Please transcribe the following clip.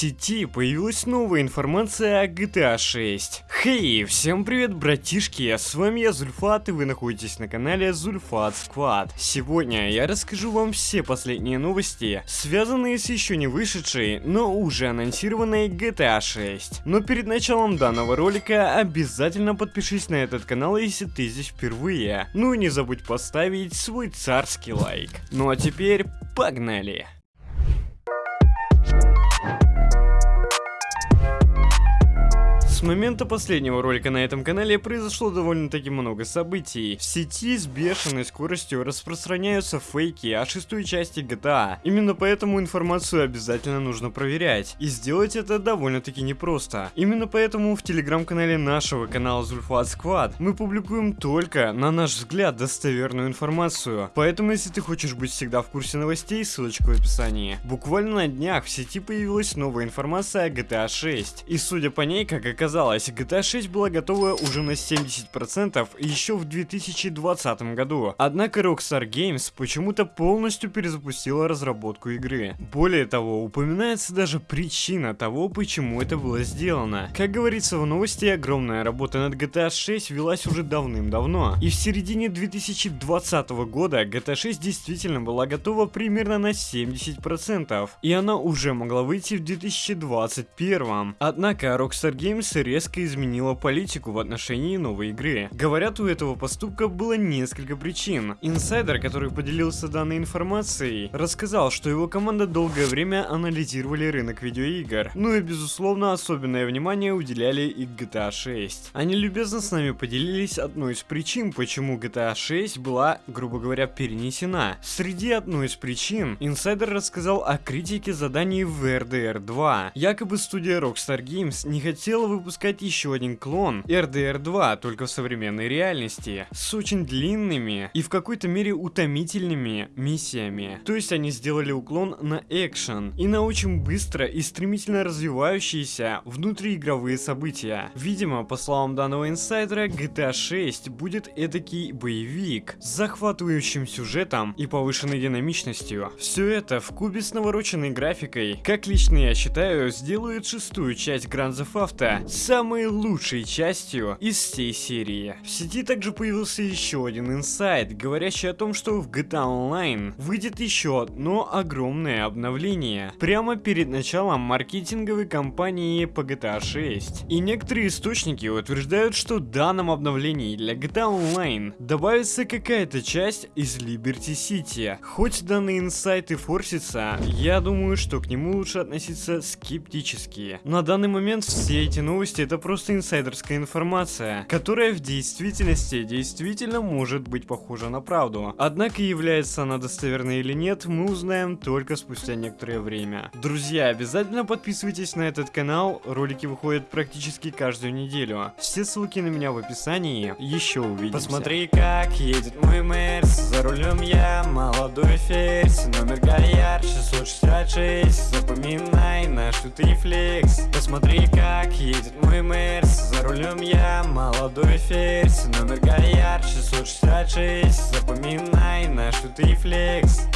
сети появилась новая информация о GTA 6. Хей, всем привет, братишки, с вами я Зульфат, и вы находитесь на канале Зульфат Сквад. Сегодня я расскажу вам все последние новости, связанные с еще не вышедшей, но уже анонсированной GTA 6. Но перед началом данного ролика обязательно подпишись на этот канал, если ты здесь впервые. Ну и не забудь поставить свой царский лайк. Ну а теперь погнали! С момента последнего ролика на этом канале произошло довольно-таки много событий. В сети с бешеной скоростью распространяются фейки о шестой части GTA. Именно поэтому информацию обязательно нужно проверять. И сделать это довольно-таки непросто. Именно поэтому в телеграм-канале нашего канала Zulfat Squad мы публикуем только, на наш взгляд, достоверную информацию. Поэтому, если ты хочешь быть всегда в курсе новостей, ссылочка в описании. Буквально на днях в сети появилась новая информация о GTA 6. И судя по ней, как оказалось, оказалось, GTA 6 была готова уже на 70% еще в 2020 году. Однако Rockstar Games почему-то полностью перезапустила разработку игры. Более того, упоминается даже причина того, почему это было сделано. Как говорится в новости, огромная работа над GTA 6 велась уже давным-давно. И в середине 2020 года GTA 6 действительно была готова примерно на 70%. И она уже могла выйти в 2021. Однако Rockstar Games резко изменила политику в отношении новой игры. Говорят, у этого поступка было несколько причин. Инсайдер, который поделился данной информацией, рассказал, что его команда долгое время анализировали рынок видеоигр. Ну и безусловно, особенное внимание уделяли и GTA 6. Они любезно с нами поделились одной из причин, почему GTA 6 была, грубо говоря, перенесена. Среди одной из причин, инсайдер рассказал о критике заданий в RDR 2. Якобы студия Rockstar Games не хотела выпускать выпускать еще один клон RDR 2, только в современной реальности, с очень длинными и в какой-то мере утомительными миссиями. То есть они сделали уклон на экшен и на очень быстро и стремительно развивающиеся внутриигровые события. Видимо, по словам данного инсайдера, GTA 6 будет эдакий боевик с захватывающим сюжетом и повышенной динамичностью. Все это в кубе с навороченной графикой, как лично я считаю, сделает шестую часть Grand Theft Auto самой лучшей частью из всей серии. В сети также появился еще один инсайт, говорящий о том, что в GTA Online выйдет еще одно огромное обновление, прямо перед началом маркетинговой кампании по GTA 6. И некоторые источники утверждают, что в данном обновлении для GTA Online добавится какая-то часть из Liberty City. Хоть данный инсайт и форсится, я думаю, что к нему лучше относиться скептически. На данный момент все эти новости новости это просто инсайдерская информация, которая в действительности действительно может быть похожа на правду. Однако является она достоверной или нет, мы узнаем только спустя некоторое время. Друзья, обязательно подписывайтесь на этот канал, ролики выходят практически каждую неделю. Все ссылки на меня в описании, еще увидимся. Посмотри, как едет мой Мерс, за рулем я молодой ферзь, номер Гаяр 666, наш трифлекс. Посмотри, как едет мой Мерс За рулем я молодой ферзь Номер Гаяр 666 Запоминай наш трифлекс